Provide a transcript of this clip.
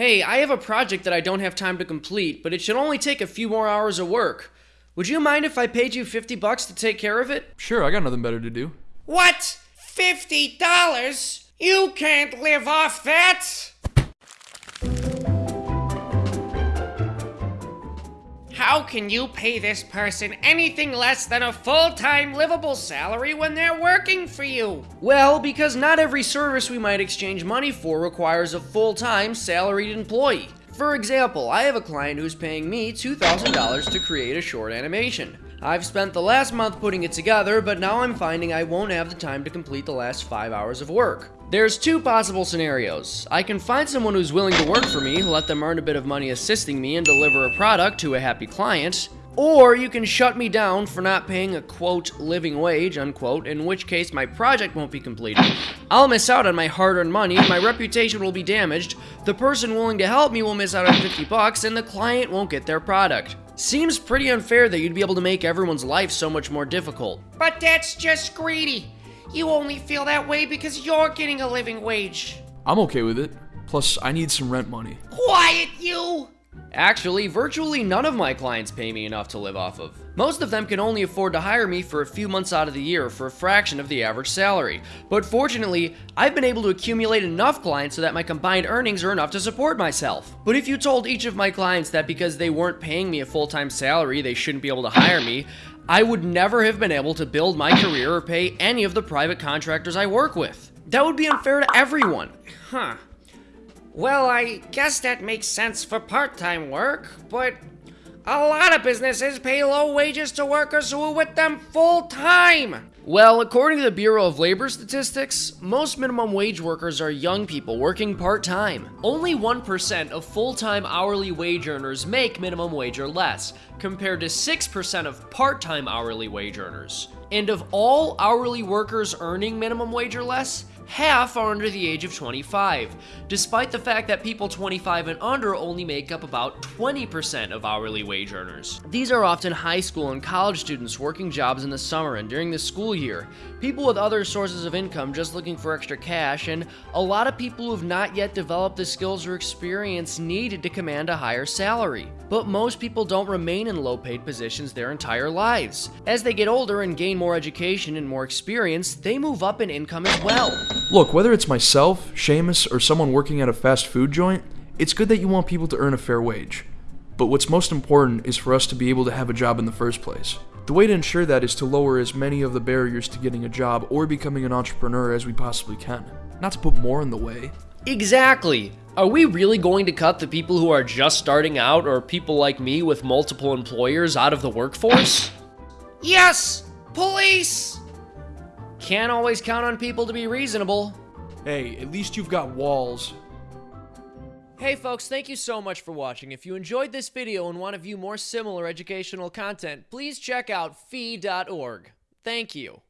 Hey, I have a project that I don't have time to complete, but it should only take a few more hours of work. Would you mind if I paid you 50 bucks to take care of it? Sure, I got nothing better to do. What? Fifty dollars? You can't live off that! How can you pay this person anything less than a full time livable salary when they're working for you? Well, because not every service we might exchange money for requires a full time salaried employee. For example, I have a client who's paying me $2,000 to create a short animation. I've spent the last month putting it together, but now I'm finding I won't have the time to complete the last five hours of work. There's two possible scenarios. I can find someone who's willing to work for me, let them earn a bit of money assisting me, and deliver a product to a happy client. Or you can shut me down for not paying a quote living wage unquote, in which case my project won't be completed. I'll miss out on my hard earned money, my reputation will be damaged, the person willing to help me will miss out on 50 bucks, and the client won't get their product. Seems pretty unfair that you'd be able to make everyone's life so much more difficult. But that's just greedy. You only feel that way because you're getting a living wage. I'm okay with it. Plus, I need some rent money. Quiet, you! Actually, virtually none of my clients pay me enough to live off of. Most of them can only afford to hire me for a few months out of the year for a fraction of the average salary. But fortunately, I've been able to accumulate enough clients so that my combined earnings are enough to support myself. But if you told each of my clients that because they weren't paying me a full time salary, they shouldn't be able to hire me, I would never have been able to build my career or pay any of the private contractors I work with. That would be unfair to everyone. Huh. Well, I guess that makes sense for part time work, but a lot of businesses pay low wages to workers who are with them full time. Well, according to the Bureau of Labor Statistics, most minimum wage workers are young people working part time. Only 1% of full time hourly wage earners make minimum wage or less, compared to 6% of part time hourly wage earners. And of all hourly workers earning minimum wage or less, half are under the age of 25, despite the fact that people 25 and under only make up about 20% of hourly wage earners. These are often high school and college students working jobs in the summer and during the school year, people with other sources of income just looking for extra cash, and a lot of people who have not yet developed the skills or experience needed to command a higher salary. But most people don't remain in low paid positions their entire lives. As they get older and gain more education and more experience, they move up in income as well. Look, whether it's myself, Seamus, or someone working at a fast food joint, it's good that you want people to earn a fair wage. But what's most important is for us to be able to have a job in the first place. The way to ensure that is to lower as many of the barriers to getting a job or becoming an entrepreneur as we possibly can, not to put more in the way. Exactly. Are we really going to cut the people who are just starting out or people like me with multiple employers out of the workforce? Yes! Police! Can't always count on people to be reasonable. Hey, at least you've got walls. Hey folks, thank you so much for watching. If you enjoyed this video and want to view more similar educational content, please check out fee.org. Thank you.